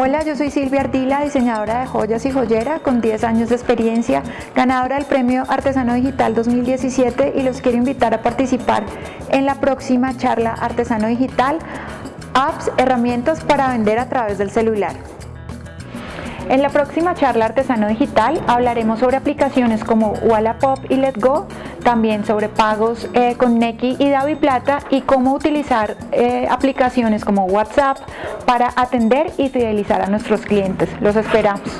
Hola, yo soy Silvia Ardila, diseñadora de joyas y joyera con 10 años de experiencia, ganadora del Premio Artesano Digital 2017 y los quiero invitar a participar en la próxima charla Artesano Digital, apps, herramientas para vender a través del celular. En la próxima charla Artesano Digital hablaremos sobre aplicaciones como Wallapop y Letgo, también sobre pagos eh, con Neki y Davi Plata y cómo utilizar eh, aplicaciones como WhatsApp para atender y fidelizar a nuestros clientes. Los esperamos.